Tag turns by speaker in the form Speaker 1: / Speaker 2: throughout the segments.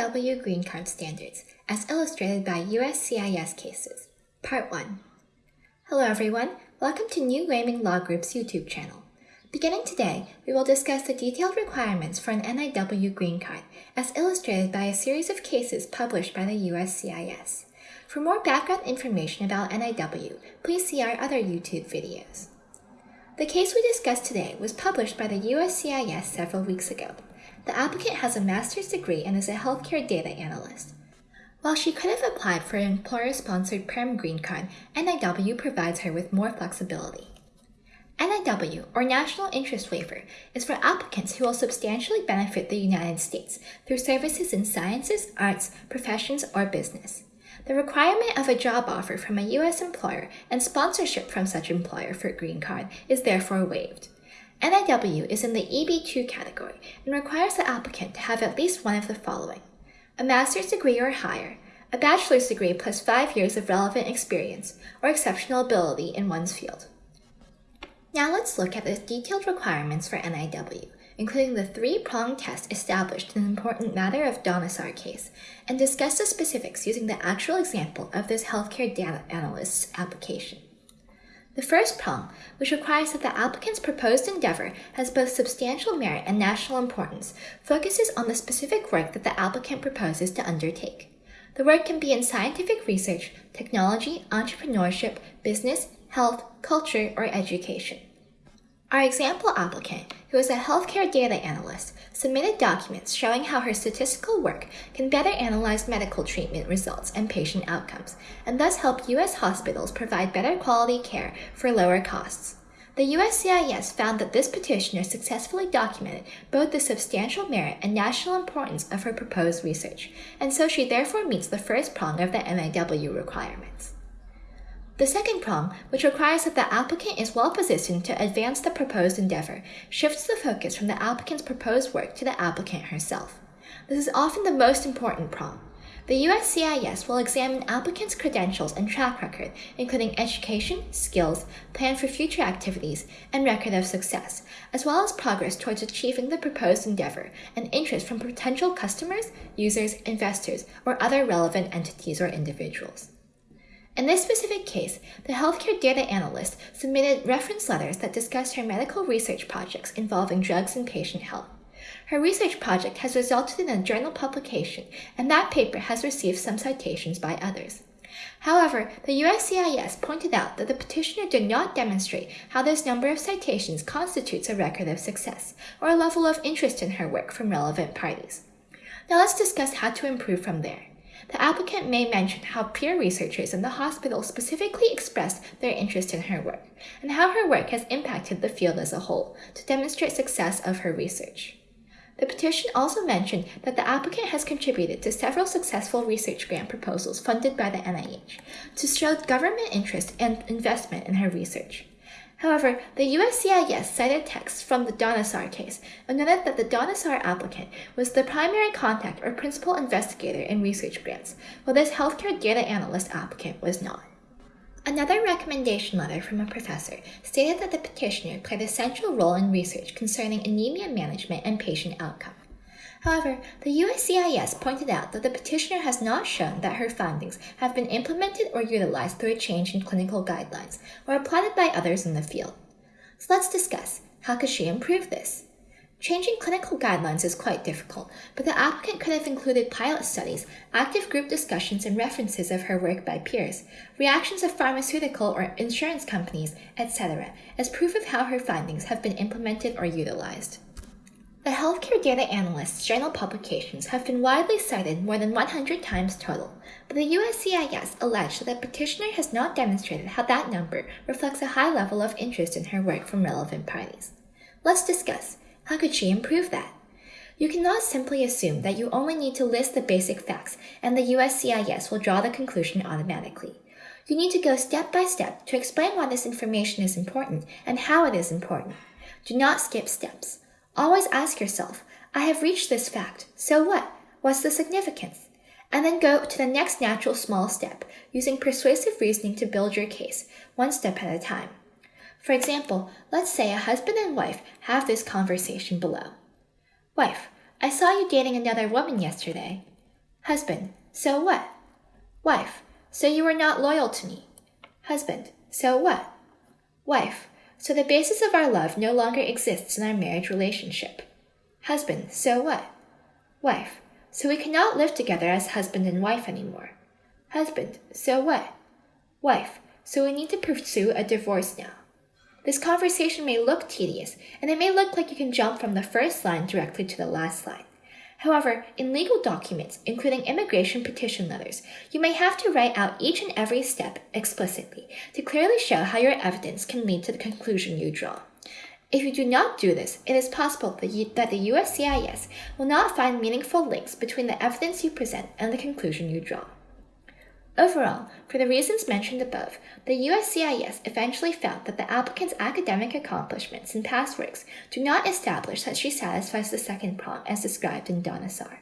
Speaker 1: NIW Green Card Standards, as illustrated by USCIS cases. Part 1. Hello everyone, welcome to New Raymond Law Group's YouTube channel. Beginning today, we will discuss the detailed requirements for an NIW Green Card, as illustrated by a series of cases published by the USCIS. For more background information about NIW, please see our other YouTube videos. The case we discussed today was published by the USCIS several weeks ago. The applicant has a master's degree and is a healthcare data analyst. While she could have applied for an employer-sponsored PERM green card, NIW provides her with more flexibility. NIW, or National Interest Waiver, is for applicants who will substantially benefit the United States through services in sciences, arts, professions, or business. The requirement of a job offer from a U.S. employer and sponsorship from such employer for a green card is therefore waived. NIW is in the EB2 category and requires the applicant to have at least one of the following a master's degree or higher, a bachelor's degree plus five years of relevant experience or exceptional ability in one's field. Now let's look at the detailed requirements for NIW, including the three-pronged test established in the important matter of Dhanasar case, and discuss the specifics using the actual example of this healthcare data analyst's application. The first prong, which requires that the applicant's proposed endeavor has both substantial merit and national importance, focuses on the specific work that the applicant proposes to undertake. The work can be in scientific research, technology, entrepreneurship, business, health, culture, or education. Our example applicant, who is a healthcare data analyst, submitted documents showing how her statistical work can better analyze medical treatment results and patient outcomes, and thus help U.S. hospitals provide better quality care for lower costs. The USCIS found that this petitioner successfully documented both the substantial merit and national importance of her proposed research, and so she therefore meets the first prong of the NIW requirements. The second prong, which requires that the applicant is well positioned to advance the proposed endeavor, shifts the focus from the applicant's proposed work to the applicant herself. This is often the most important prong. The USCIS will examine applicants' credentials and track record, including education, skills, plan for future activities, and record of success, as well as progress towards achieving the proposed endeavor and interest from potential customers, users, investors, or other relevant entities or individuals. In this specific case, the healthcare data analyst submitted reference letters that discussed her medical research projects involving drugs and patient health. Her research project has resulted in a journal publication, and that paper has received some citations by others. However, the USCIS pointed out that the petitioner did not demonstrate how this number of citations constitutes a record of success or a level of interest in her work from relevant parties. Now let's discuss how to improve from there. The applicant may mention how peer researchers in the hospital specifically expressed their interest in her work, and how her work has impacted the field as a whole to demonstrate success of her research. The petition also mentioned that the applicant has contributed to several successful research grant proposals funded by the NIH to show government interest and investment in her research. However, the USCIS cited texts from the Dhanasar case and noted that the Dhanasar applicant was the primary contact or principal investigator in research grants, while this healthcare data analyst applicant was not. Another recommendation letter from a professor stated that the petitioner played a central role in research concerning anemia management and patient outcome. However, the USCIS pointed out that the petitioner has not shown that her findings have been implemented or utilized through a change in clinical guidelines or applied by others in the field. So let's discuss how could she improve this? Changing clinical guidelines is quite difficult, but the applicant could have included pilot studies, active group discussions and references of her work by peers, reactions of pharmaceutical or insurance companies, etc., as proof of how her findings have been implemented or utilized. The healthcare data analyst's journal publications have been widely cited more than 100 times total, but the USCIS alleged that the petitioner has not demonstrated how that number reflects a high level of interest in her work from relevant parties. Let's discuss how could she improve that? You cannot simply assume that you only need to list the basic facts and the USCIS will draw the conclusion automatically. You need to go step by step to explain why this information is important and how it is important. Do not skip steps. Always ask yourself, I have reached this fact, so what? What's the significance? And then go to the next natural small step, using persuasive reasoning to build your case, one step at a time. For example, let's say a husband and wife have this conversation below. Wife, I saw you dating another woman yesterday. Husband, so what? Wife, so you are not loyal to me. Husband, so what? Wife, so the basis of our love no longer exists in our marriage relationship. Husband, so what? Wife, so we cannot live together as husband and wife anymore. Husband, so what? Wife, so we need to pursue a divorce now. This conversation may look tedious, and it may look like you can jump from the first line directly to the last line. However, in legal documents, including immigration petition letters, you may have to write out each and every step explicitly to clearly show how your evidence can lead to the conclusion you draw. If you do not do this, it is possible that the USCIS will not find meaningful links between the evidence you present and the conclusion you draw. Overall, for the reasons mentioned above, the USCIS eventually found that the applicant's academic accomplishments and past works do not establish that she satisfies the second prong as described in Dhanasar.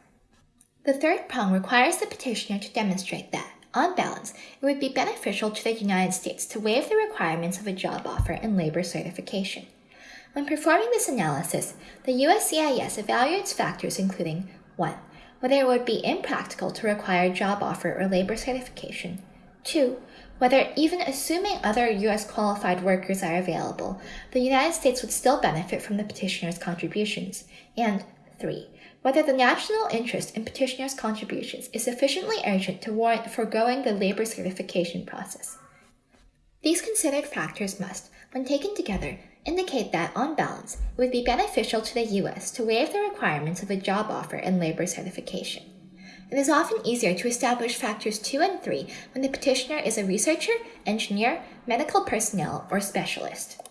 Speaker 1: The third prong requires the petitioner to demonstrate that, on balance, it would be beneficial to the United States to waive the requirements of a job offer and labor certification. When performing this analysis, the USCIS evaluates factors including 1 whether it would be impractical to require job offer or labor certification. 2. Whether, even assuming other U.S. qualified workers are available, the United States would still benefit from the petitioner's contributions. And 3. Whether the national interest in petitioner's contributions is sufficiently urgent to warrant foregoing the labor certification process. These considered factors must, when taken together, indicate that, on balance, it would be beneficial to the U.S. to waive the requirements of a job offer and labor certification. It is often easier to establish factors 2 and 3 when the petitioner is a researcher, engineer, medical personnel, or specialist.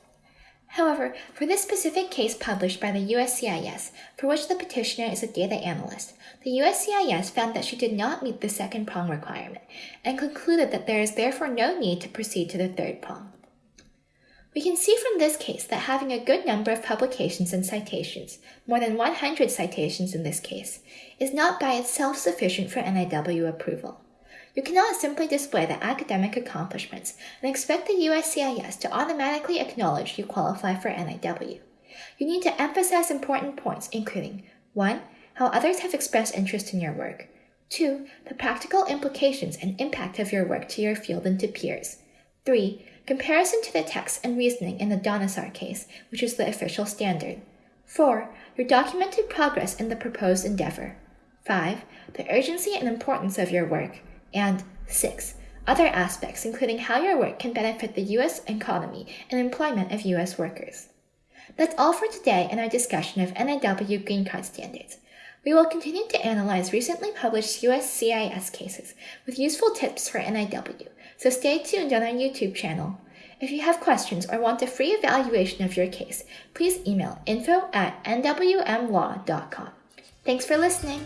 Speaker 1: However, for this specific case published by the USCIS, for which the petitioner is a data analyst, the USCIS found that she did not meet the second prong requirement and concluded that there is therefore no need to proceed to the third prong. We can see from this case that having a good number of publications and citations, more than 100 citations in this case, is not by itself sufficient for NIW approval. You cannot simply display the academic accomplishments and expect the USCIS to automatically acknowledge you qualify for NIW. You need to emphasize important points, including 1. How others have expressed interest in your work. 2. The practical implications and impact of your work to your field and to peers. 3 Comparison to the text and reasoning in the Dhanasar case, which is the official standard. 4. Your documented progress in the proposed endeavor. 5. The urgency and importance of your work. And 6. Other aspects, including how your work can benefit the U.S. economy and employment of U.S. workers. That's all for today in our discussion of NIW Green Card standards. We will continue to analyze recently published USCIS cases with useful tips for NIW, so stay tuned on our YouTube channel. If you have questions or want a free evaluation of your case, please email info at nwmlaw.com. Thanks for listening.